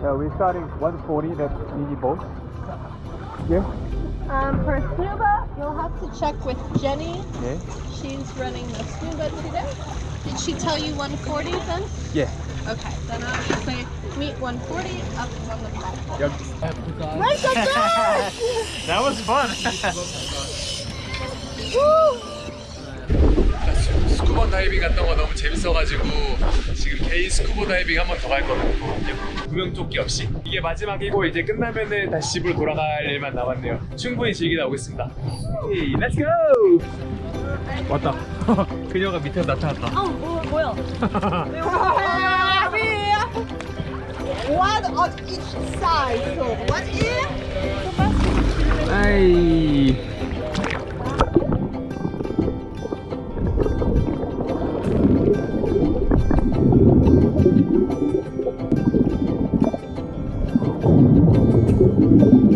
Yeah, we're starting 140, that's mini boat. Yeah? Um, for scuba, you'll have to check with Jenny. Yeah. She's running the scuba today. Did she tell you 140 then? Yeah. Okay, then I would say meet 140 up on the platform. Yep. Make a dash! That was fun. 스쿠버 다이빙 갔던 거 너무 재밌어가지고 지금 개인 스쿠버 다이빙 한번 더갈 거거든요. 구명조끼 없이. 이게 마지막이고 이제 끝나면은 다시 집으로 돌아갈 일만 남았네요. 충분히 즐기다 오겠습니다. 고! 왔다. 그녀가 밑에서 나타났다. 어, 뭐, 뭐야? One on each side. So one ear. 아이. you.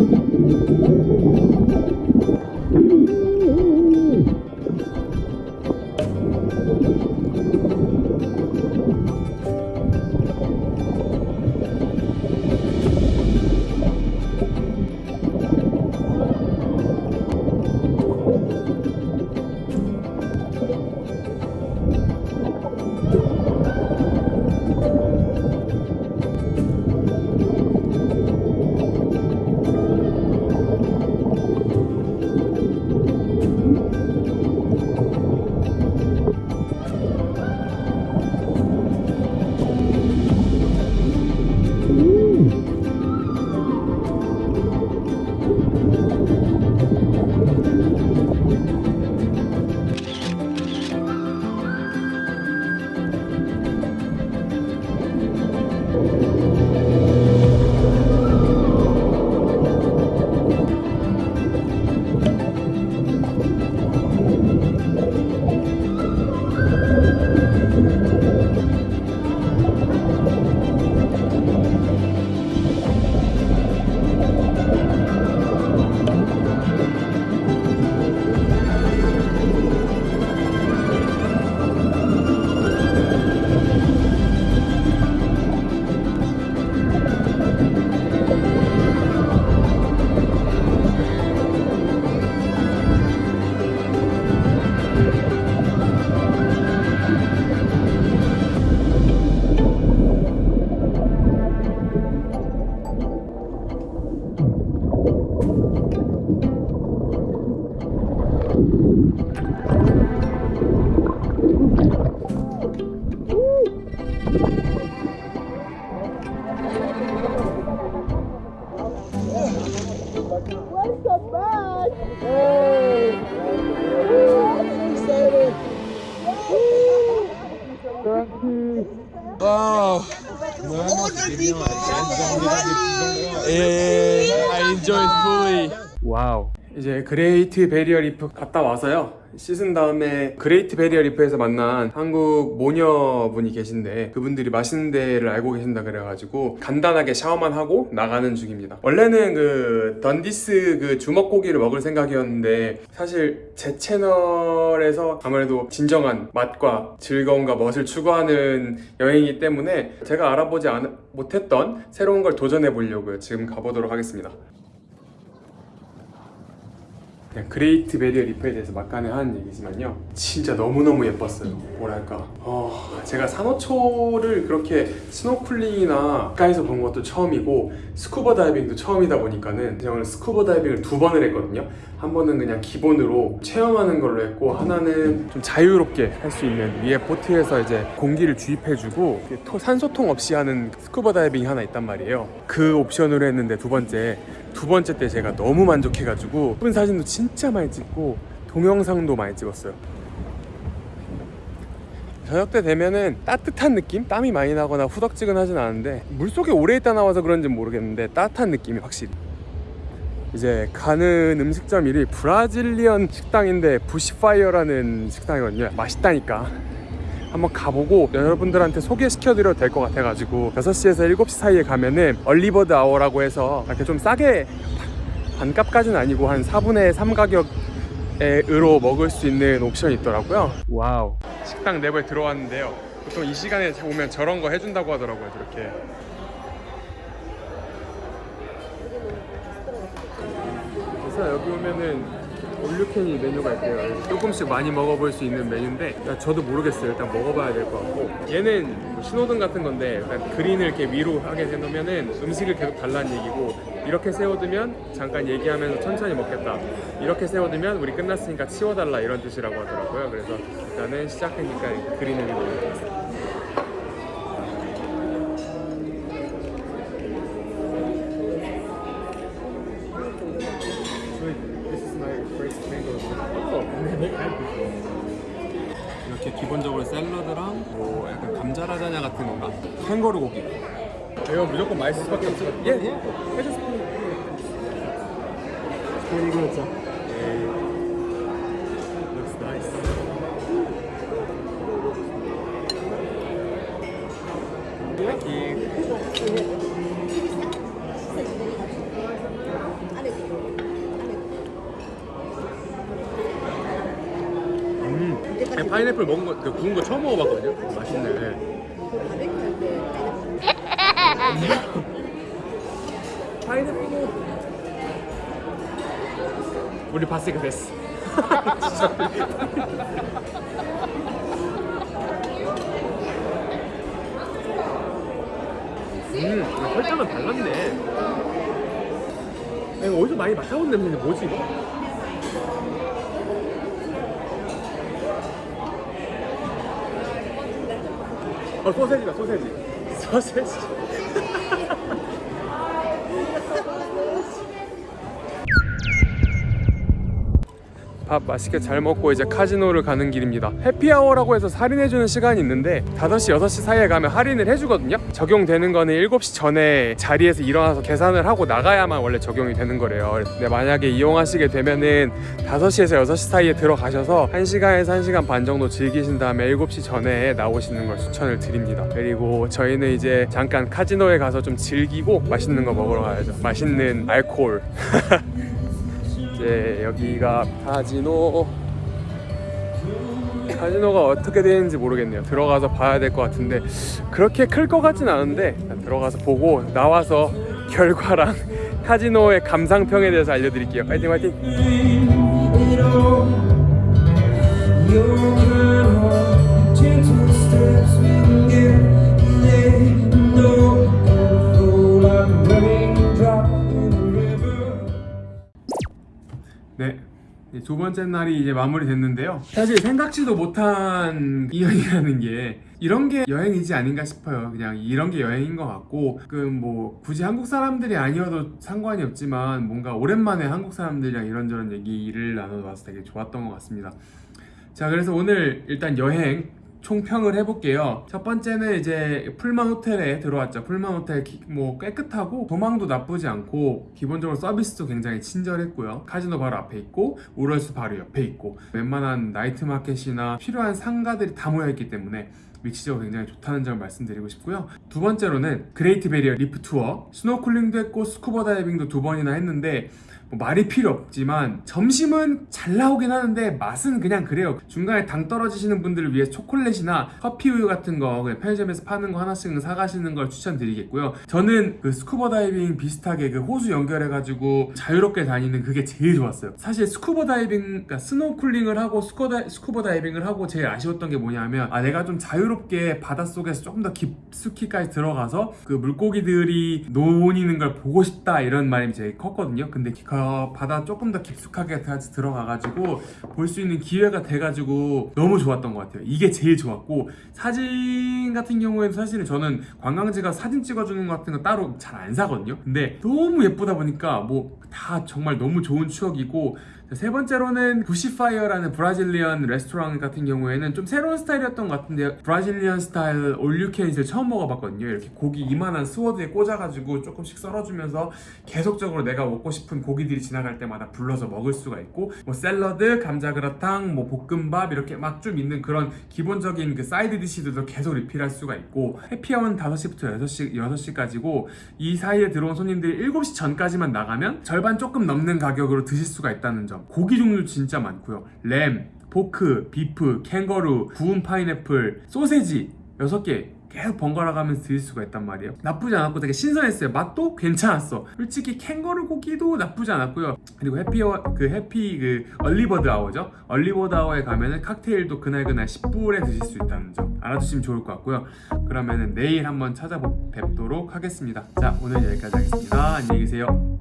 이제 그레이트 베리어 리프 갔다 와서요. 씻은 다음에 그레이트 베리어 리프에서 만난 한국 모녀분이 계신데 그분들이 맛있는 데를 알고 계신다 그래가지고 간단하게 샤워만 하고 나가는 중입니다. 원래는 그 던디스 그 주먹고기를 먹을 생각이었는데 사실 제 채널에서 아무래도 진정한 맛과 즐거움과 멋을 추구하는 여행이기 때문에 제가 알아보지 않, 못했던 새로운 걸 도전해 보려고요. 지금 가보도록 하겠습니다. 그냥 그레이트 베리어 리프에 대해서 막간에 하는 얘기지만요. 진짜 너무너무 예뻤어요. 뭐랄까. 어, 제가 산호초를 그렇게 스노클링이나 가까이서 본 것도 처음이고 스쿠버 다이빙도 처음이다 보니까는 오늘 스쿠버 다이빙을 두 번을 했거든요. 한 번은 그냥 기본으로 체험하는 걸로 했고 하나는 좀 자유롭게 할 수 있는 위에 보트에서 이제 공기를 주입해주고 산소통 없이 하는 스쿠버 다이빙이 하나 있단 말이에요. 그 옵션으로 했는데 두 번째 두 번째 때 제가 너무 만족해가지고 예쁜 사진도 진짜 많이 찍고 동영상도 많이 찍었어요. 저녁 때 되면은 따뜻한 느낌? 땀이 많이 나거나 후덕지근하진 않은데 물속에 오래 있다 나와서 그런지 모르겠는데 따뜻한 느낌이 확실히. 이제 가는 음식점 이름이 브라질리언 식당인데 부시파이어라는 식당이거든요. 맛있다니까 한번 가보고 여러분들한테 소개시켜 드려도 될 것 같아 가지고 6시에서 7시 사이에 가면은 얼리버드 아워라고 해서 이렇게 좀 싸게 반값까지는 아니고 한 4분의 3 가격 으로 먹을 수 있는 옵션이 있더라고요. Wow. 식당 내부에 들어왔는데요. 보통 이 시간에 오면 저런 거 해준다고 하더라고요. 저렇게. 그래서 여기 오면은 all you can eat 메뉴가 있대요. 조금씩 많이 먹어볼 수 있는 메뉴인데 야, 저도 모르겠어요. 일단 먹어봐야 될 것 같고 얘는 뭐 신호등 같은 건데 약간 green을 이렇게 위로 하게 해놓으면은 음식을 계속 달라는 얘기고 이렇게 세워두면 잠깐 얘기하면서 천천히 먹겠다. 이렇게 세워두면 우리 끝났으니까 치워달라 이런 뜻이라고 하더라고요. 그래서 일단은 시작하니까 그린을 위로 기본적으로 샐러드랑 뭐 약간 감자 라자냐 같은 건가? 캥거루 고기. 이거 무조건 맛있을 수밖에 없어. 예, 예. 해줬어. 이거 먹자. Looks nice. Thank you. 음, 아니, 파인애플 먹은 거, 그 구운 거 처음 먹어봤거든요. 맛있네. 파인애플 우리 봤으니까 됐어. 음, 설탕은 달랐네. 이거 어디서 많이 맡아본 냄새인데 뭐지 이거? 어 소세지다 소세지. 소세지. 밥 맛있게 잘 먹고 이제 카지노를 가는 길입니다. 해피아워라고 해서 할인해주는 시간이 있는데 5시, 6시 사이에 가면 할인을 해주거든요. 적용되는 거는 7시 전에 자리에서 일어나서 계산을 하고 나가야만 원래 적용이 되는 거래요. 근데 만약에 이용하시게 되면은 5시에서 6시 사이에 들어가셔서 1시간에서 1시간 반 정도 즐기신 다음에 7시 전에 나오시는 걸 추천을 드립니다. 그리고 저희는 이제 잠깐 카지노에 가서 좀 즐기고 맛있는 거 먹으러 가야죠. 맛있는 알코올. 이제 여기가 카지노. 카지노가 어떻게 되는지 모르겠네요. 들어가서 봐야 될 것 같은데 그렇게 클 것 같진 않은데 들어가서 보고 나와서 결과랑 카지노의 감상평에 대해서 알려드릴게요. 파이팅 파이팅 두 번째 날이 이제 마무리됐는데요. 사실 생각지도 못한 여행이라는 게 이런 게 여행이지 아닌가 싶어요. 그냥 이런 게 여행인 것 같고, 그 뭐 굳이 한국 사람들이 아니어도 상관이 없지만 뭔가 오랜만에 한국 사람들이랑 이런저런 얘기를 나눠봐서 되게 좋았던 것 같습니다. 자, 그래서 오늘 일단 여행 총평을 해볼게요. 첫 번째는 이제 풀만 호텔에 들어왔죠. 풀만 호텔 기- 뭐 깨끗하고 도망도 나쁘지 않고 기본적으로 서비스도 굉장히 친절했고요. 카지노 바로 앞에 있고 우럴스 바로 옆에 있고 웬만한 나이트 마켓이나 필요한 상가들이 다 모여 있기 때문에 위치적으로 굉장히 좋다는 점을 말씀드리고 싶고요. 두 번째로는 그레이트 베리어 리프 투어 스노클링도 했고 스쿠버 다이빙도 두 번이나 했는데 뭐 말이 필요 없지만 점심은 잘 나오긴 하는데 맛은 그냥 그래요. 중간에 당 떨어지시는 분들을 위해 초콜릿이나 커피 우유 같은 거 편의점에서 파는 거 하나씩 사가시는 걸 추천드리겠고요. 저는 그 스쿠버 다이빙 비슷하게 그 호스 연결해가지고 자유롭게 다니는 그게 제일 좋았어요. 사실 스쿠버 다이빙, 그러니까 스노클링을 하고 스쿠버, 스쿠버 다이빙을 하고 제일 아쉬웠던 게 뭐냐면 아 내가 좀 자유롭게 바닷속에서 조금 더 깊숙이까지 들어가서 그 물고기들이 노니는 걸 보고 싶다 이런 마음이 제일 컸거든요. 근데 그 바다 조금 더 깊숙하게 같이 들어가가지고 볼 수 있는 기회가 돼가지고 너무 좋았던 것 같아요. 이게 제일 좋았고 사진 같은 경우에는 사실은 저는 관광지가 사진 찍어주는 것 같은 거 따로 잘 안 사거든요. 근데 너무 예쁘다 보니까 뭐 다 정말 너무 좋은 추억이고 자, 세 번째로는 Bushfire라는 Brazilian 레스토랑 같은 경우에는 좀 새로운 스타일이었던 것 같은데 Brazilian 스타일 all you can을 처음 먹어봤거든요 이렇게 고기 이만한 sword에 꽂아가지고 조금씩 썰어주면서 계속적으로 내가 먹고 싶은 고기 들이 지나갈 때마다 불러서 먹을 수가 있고 뭐 샐러드, 감자그라탕, 뭐 볶음밥 이렇게 막 좀 있는 그런 기본적인 그 side dish들도 계속 리필할 수가 있고 happy hour는 5시부터 6시, 6시까지고 이 사이에 들어온 손님들이 7시 전까지만 나가면 절반 조금 넘는 가격으로 드실 수가 있다는 점 점. 고기 종류 진짜 많고요. lamb, pork, beef, 캥거루, 구운 파인애플, 소세지 6개 계속 번갈아 가면서 드실 수가 있단 말이에요. 나쁘지 않았고 되게 신선했어요. 맛도 괜찮았어. 솔직히 캥거루 고기도 나쁘지 않았고요. 그리고 happy 그 해피 그 얼리버드 아워죠. 얼리버드 아워에 가면은 칵테일도 그날 그날 10불에 드실 수 있다는 점 알아두시면 좋을 것 같고요. 그러면은 내일 한번 찾아뵙도록 하겠습니다. 자 오늘 여기까지 하겠습니다. 안녕히 계세요.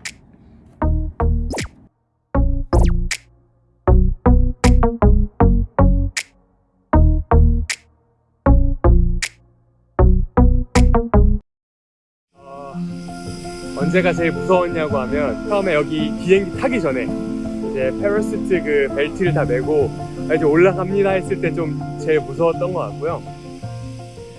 언제가 제일 무서웠냐고 하면 처음에 여기 비행기 타기 전에 이제 페러시트 그 벨트를 다 메고 이제 올라갑니다 했을 때 좀 제일 무서웠던 것 같고요.